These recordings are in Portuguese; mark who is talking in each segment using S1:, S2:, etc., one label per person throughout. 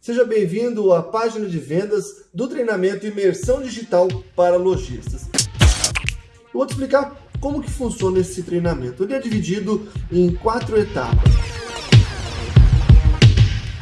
S1: Seja bem-vindo à página de vendas do treinamento Imersão Digital para Lojistas. Eu vou te explicar como que funciona esse treinamento. Ele é dividido em quatro etapas.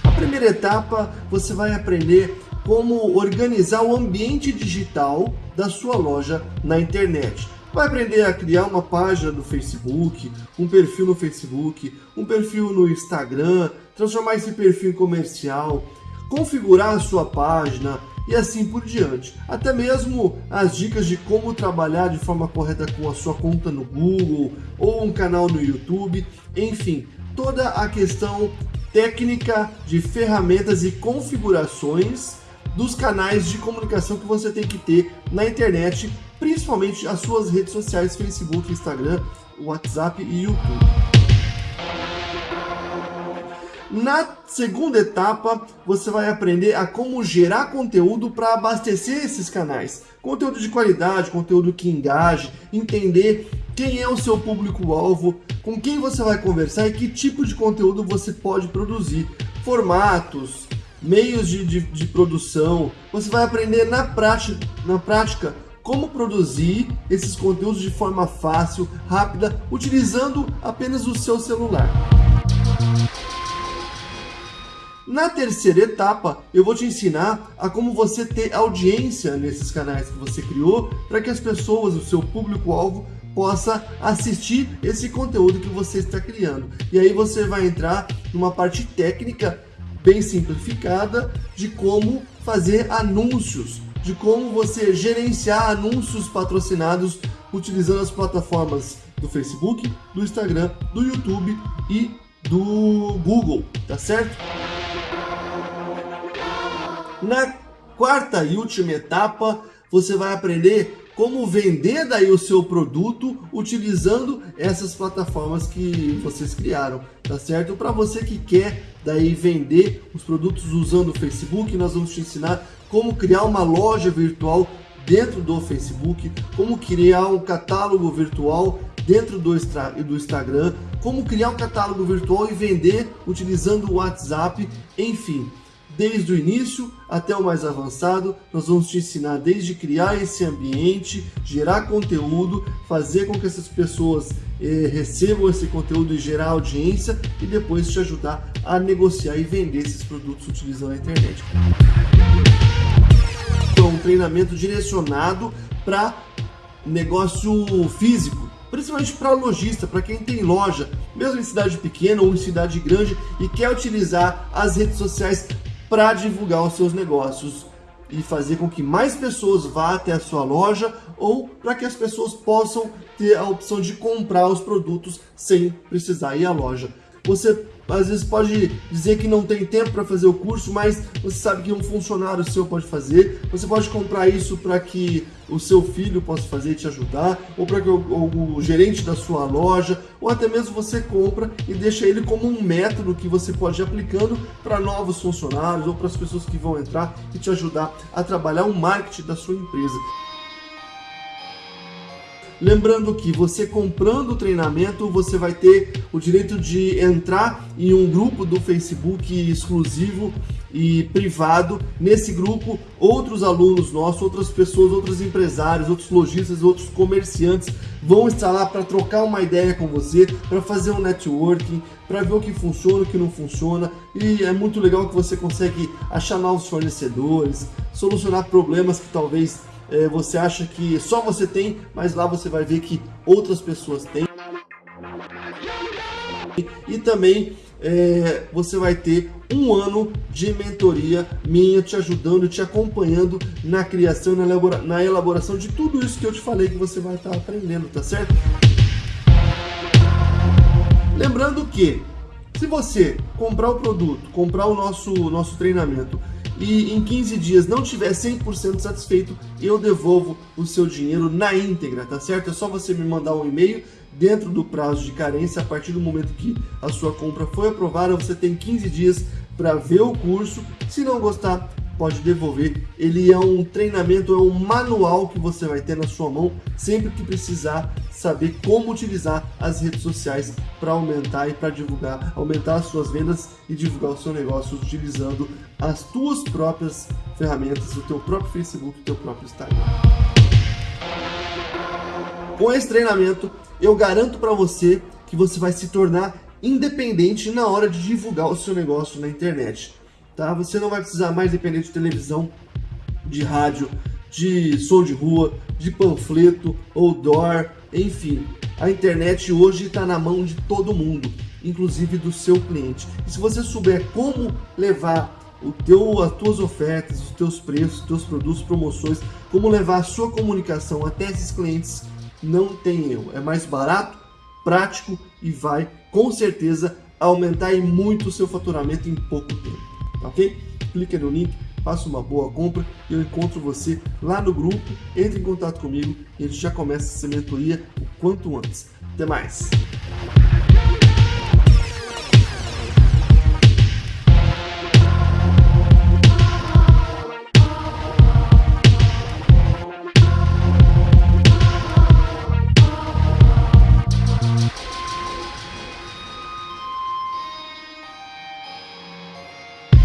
S1: A primeira etapa, você vai aprender como organizar o ambiente digital da sua loja na internet. Vai aprender a criar uma página no Facebook, um perfil no Facebook, um perfil no Instagram, transformar esse perfil em comercial, configurar sua página e assim por diante. Até mesmo as dicas de como trabalhar de forma correta com a sua conta no Google ou um canal no YouTube, enfim, toda a questão técnica de ferramentas e configurações dos canais de comunicação que você tem que ter na internet, principalmente as suas redes sociais, Facebook, Instagram, WhatsApp e YouTube. Na segunda etapa, você vai aprender a como gerar conteúdo para abastecer esses canais. Conteúdo de qualidade, conteúdo que engaje, entender quem é o seu público-alvo, com quem você vai conversar e que tipo de conteúdo você pode produzir. Formatos, meios de, de, de produção. Você vai aprender na prática, na prática como produzir esses conteúdos de forma fácil, rápida, utilizando apenas o seu celular. Na terceira etapa, eu vou te ensinar a como você ter audiência nesses canais que você criou para que as pessoas, o seu público-alvo, possa assistir esse conteúdo que você está criando. E aí você vai entrar numa parte técnica bem simplificada de como fazer anúncios, de como você gerenciar anúncios patrocinados utilizando as plataformas do Facebook, do Instagram, do YouTube e do Google, tá certo? Na quarta e última etapa, você vai aprender como vender daí o seu produto utilizando essas plataformas que vocês criaram, tá certo? Para você que quer daí vender os produtos usando o Facebook, nós vamos te ensinar como criar uma loja virtual dentro do Facebook, como criar um catálogo virtual dentro do, do Instagram, como criar um catálogo virtual e vender utilizando o WhatsApp, enfim desde o início até o mais avançado, nós vamos te ensinar desde criar esse ambiente, gerar conteúdo, fazer com que essas pessoas eh, recebam esse conteúdo e gerar audiência e depois te ajudar a negociar e vender esses produtos utilizando a internet. Então, um treinamento direcionado para negócio físico, principalmente para lojista, para quem tem loja, mesmo em cidade pequena ou em cidade grande e quer utilizar as redes sociais para divulgar os seus negócios e fazer com que mais pessoas vá até a sua loja ou para que as pessoas possam ter a opção de comprar os produtos sem precisar ir à loja. Você às vezes pode dizer que não tem tempo para fazer o curso, mas você sabe que um funcionário seu pode fazer. Você pode comprar isso para que o seu filho possa fazer e te ajudar, ou para que o, o, o, gerente da sua loja, ou até mesmo você compra e deixa ele como um método que você pode ir aplicando para novos funcionários ou para as pessoas que vão entrar e te ajudar a trabalhar o marketing da sua empresa. Lembrando que você comprando o treinamento, você vai ter o direito de entrar em um grupo do Facebook exclusivo e privado. Nesse grupo, outros alunos nossos, outras pessoas, outros empresários, outros lojistas, outros comerciantes vão estar lá para trocar uma ideia com você, para fazer um networking, para ver o que funciona, o que não funciona. E é muito legal que você consegue achar novos fornecedores, solucionar problemas que talvez é, você acha que só você tem, mas lá você vai ver que outras pessoas têm. E também é, você vai ter um ano de mentoria minha te ajudando, te acompanhando na criação, na, elabora na elaboração de tudo isso que eu te falei que você vai estar aprendendo, tá certo? Lembrando que se você comprar o produto, comprar o nosso, nosso treinamento e em 15 dias não tiver 100% satisfeito, eu devolvo o seu dinheiro na íntegra, tá certo? É só você me mandar um e-mail dentro do prazo de carência, a partir do momento que a sua compra foi aprovada, você tem 15 dias para ver o curso. Se não gostar, pode devolver. Ele é um treinamento, é um manual que você vai ter na sua mão sempre que precisar saber como utilizar as redes sociais para aumentar e para divulgar, aumentar as suas vendas e divulgar o seu negócio utilizando as tuas próprias ferramentas, o teu próprio Facebook, o teu próprio Instagram. Com esse treinamento, eu garanto para você que você vai se tornar independente na hora de divulgar o seu negócio na internet. Tá? Você não vai precisar mais depender de televisão, de rádio, de som de rua, de panfleto, outdoor, enfim. A internet hoje está na mão de todo mundo, inclusive do seu cliente. E se você souber como levar o teu, as tuas ofertas, os teus preços, os teus produtos, promoções, como levar a sua comunicação até esses clientes, não tem erro. É mais barato, prático e vai com certeza aumentar e muito o seu faturamento em pouco tempo, ok? Clique no link, faça uma boa compra e eu encontro você lá no grupo, entre em contato comigo e a gente já começa essa mentoria o quanto antes. Até mais!